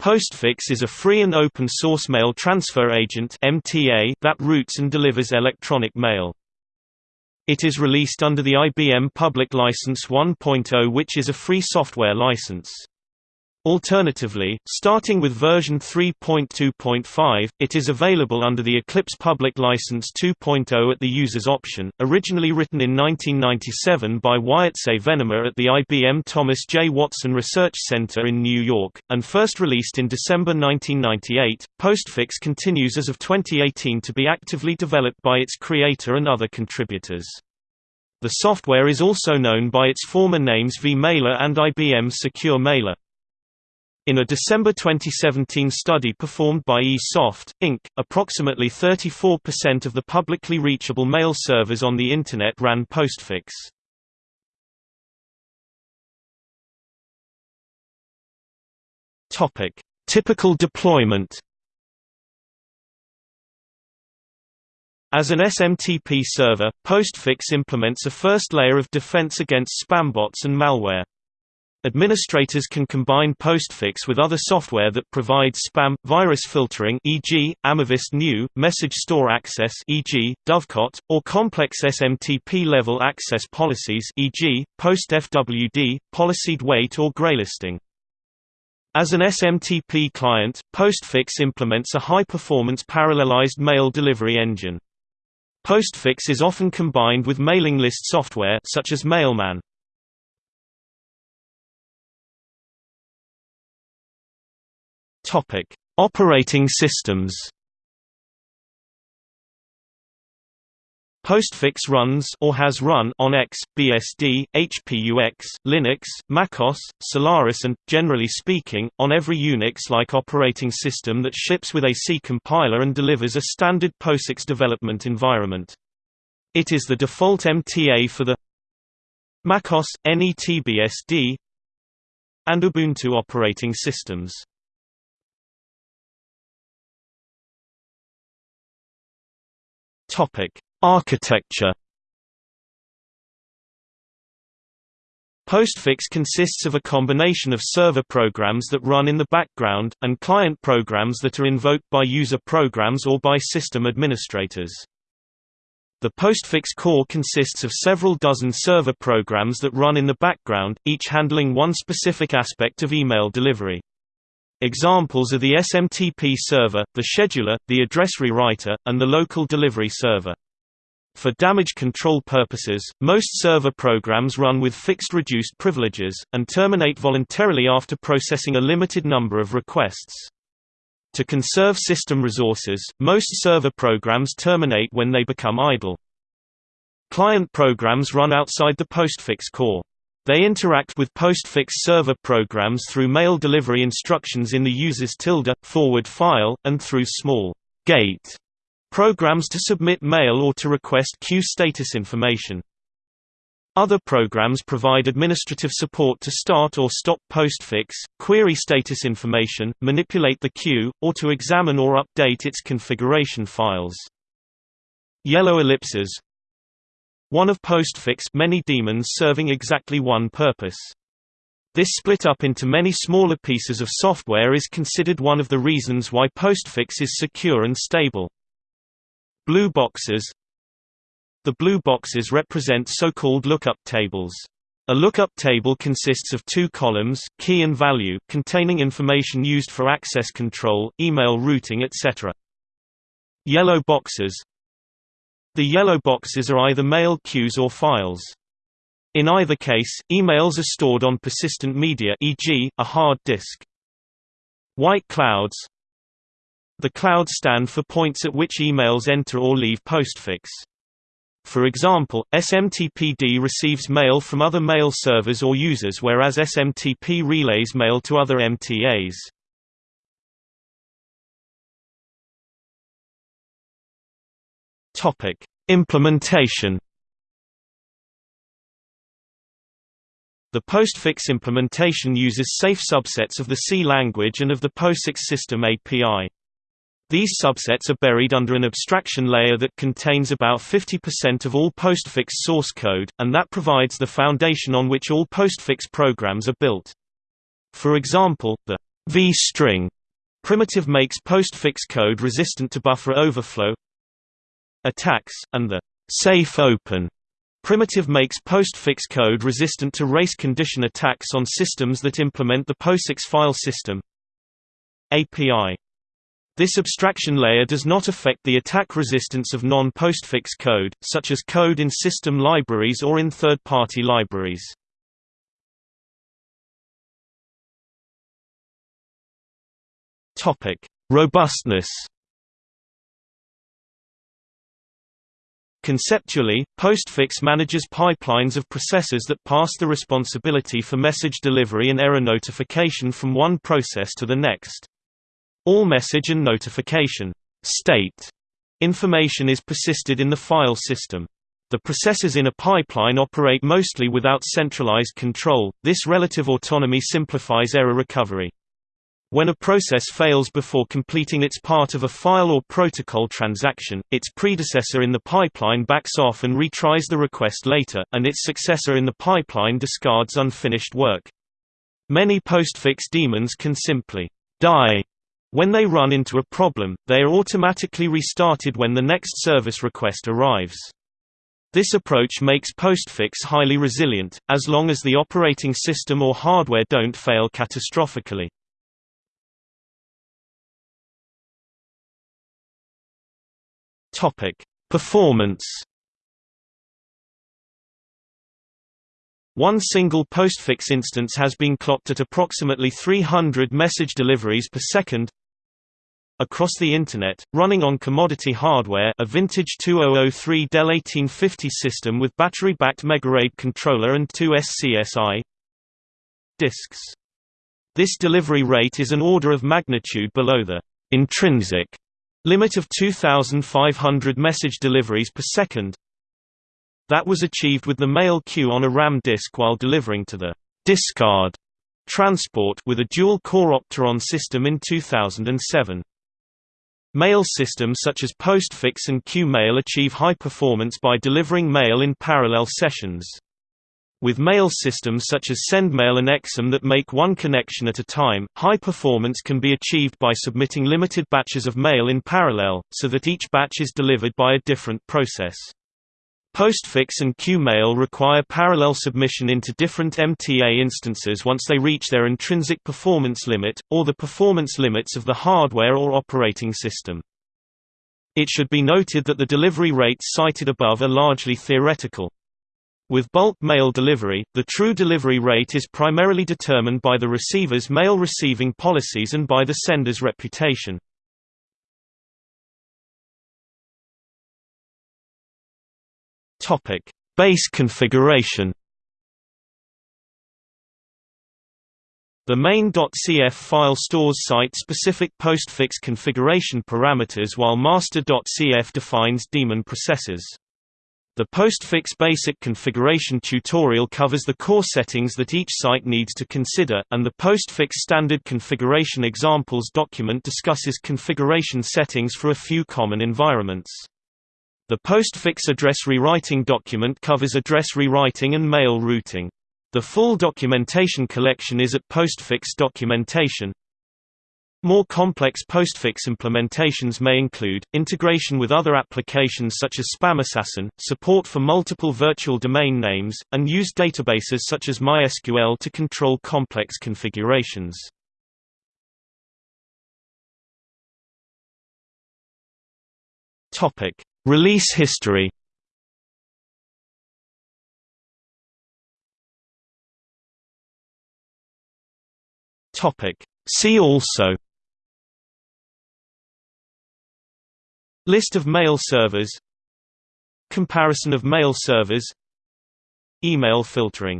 Postfix is a free and open source mail transfer agent (MTA) that routes and delivers electronic mail. It is released under the IBM Public License 1.0 which is a free software license. Alternatively, starting with version 3.2.5, it is available under the Eclipse Public License 2.0 at the user's option, originally written in 1997 by Wietse Venema at the IBM Thomas J. Watson Research Center in New York, and first released in December 1998. Postfix continues as of 2018 to be actively developed by its creator and other contributors. The software is also known by its former names vMailer and IBM Secure Mailer. In a December 2017 study performed by eSoft, Inc., approximately 34% of the publicly reachable mail servers on the Internet ran Postfix. Typical deployment As an SMTP server, Postfix implements a first layer of defense against spambots and malware. Administrators can combine Postfix with other software that provides spam, virus filtering e.g., amavisd-new, message store access e.g., Dovecot, or complex SMTP-level access policies e.g., PostFWD, policyd-weight or graylisting. As an SMTP client, Postfix implements a high-performance parallelized mail delivery engine. Postfix is often combined with mailing list software such as Mailman. Topic: Operating systems. Postfix runs or has run on X, BSD, HPUX, Linux, MacOS, Solaris and, generally speaking, on every Unix-like operating system that ships with a C compiler and delivers a standard POSIX development environment. It is the default MTA for the MacOS, NETBSD and Ubuntu operating systems. Topic: Architecture. Postfix consists of a combination of server programs that run in the background, and client programs that are invoked by user programs or by system administrators. The Postfix core consists of several dozen server programs that run in the background, each handling one specific aspect of email delivery. Examples are the SMTP server, the scheduler, the address rewriter, and the local delivery server. For damage control purposes, most server programs run with fixed reduced privileges, and terminate voluntarily after processing a limited number of requests. To conserve system resources, most server programs terminate when they become idle. Client programs run outside the postfix core. They interact with postfix server programs through mail delivery instructions in the user's tilde, forward file, and through small gate programs to submit mail or to request queue status information. Other programs provide administrative support to start or stop postfix, query status information, manipulate the queue, or to examine or update its configuration files. Yellow ellipses, one of postfix many daemons serving exactly one purpose. This split up into many smaller pieces of software is considered one of the reasons why postfix is secure and stable. Blue boxes The blue boxes represent so-called lookup tables. A lookup table consists of two columns key and value containing information used for access control, email routing etc. Yellow boxes the yellow boxes are either mail queues or files. In either case, emails are stored on persistent media e.g., a hard disk. White clouds The clouds stand for points at which emails enter or leave postfix. For example, SMTPD receives mail from other mail servers or users whereas SMTP relays mail to other MTAs. Topic: Implementation. The postfix implementation uses safe subsets of the C language and of the POSIX system API. These subsets are buried under an abstraction layer that contains about 50% of all postfix source code, and that provides the foundation on which all postfix programs are built. For example, the vstring primitive makes postfix code resistant to buffer overflow attacks, and the safe open primitive makes postfix code resistant to race condition attacks on systems that implement the POSIX file system API this abstraction layer does not affect the attack resistance of non-postfix code, such as code in system libraries or in third-party libraries. Robustness. Conceptually, Postfix manages pipelines of processes that pass the responsibility for message delivery and error notification from one process to the next. All message and notification state information is persisted in the file system. The processes in a pipeline operate mostly without centralized control, this relative autonomy simplifies error recovery. When a process fails before completing its part of a file or protocol transaction, its predecessor in the pipeline backs off and retries the request later, and its successor in the pipeline discards unfinished work. Many postfix daemons can simply die when they run into a problem, they are automatically restarted when the next service request arrives. This approach makes postfix highly resilient, as long as the operating system or hardware don't fail catastrophically. Performance One single postfix instance has been clocked at approximately 300 message deliveries per second, across the Internet, running on commodity hardware a vintage 2003 Dell 1850 system with battery-backed MegaRAID controller and two SCSI disks. This delivery rate is an order of magnitude below the intrinsic limit of 2,500 message deliveries per second. That was achieved with the mail queue on a RAM disk while delivering to the discard transport with a dual-core Opteron system in 2007. Mail systems such as Postfix and QMail achieve high performance by delivering mail in parallel sessions. With mail systems such as SendMail and Exim that make one connection at a time, high performance can be achieved by submitting limited batches of mail in parallel, so that each batch is delivered by a different process. Postfix and QMail require parallel submission into different MTA instances once they reach their intrinsic performance limit, or the performance limits of the hardware or operating system. It should be noted that the delivery rates cited above are largely theoretical. With bulk mail delivery, the true delivery rate is primarily determined by the receiver's mail receiving policies and by the sender's reputation. Topic: Base configuration. The main.cf file stores site-specific postfix configuration parameters while master.cf defines daemon processes. The postfix basic configuration tutorial covers the core settings that each site needs to consider, and the postfix standard configuration examples document discusses configuration settings for a few common environments. The postfix address rewriting document covers address rewriting and mail routing. The full documentation collection is at Postfix documentation. More complex postfix implementations may include, integration with other applications such as SpamAssassin, support for multiple virtual domain names, and use databases such as MySQL to control complex configurations. Release history See also List of mail servers. Comparison of mail servers. Email filtering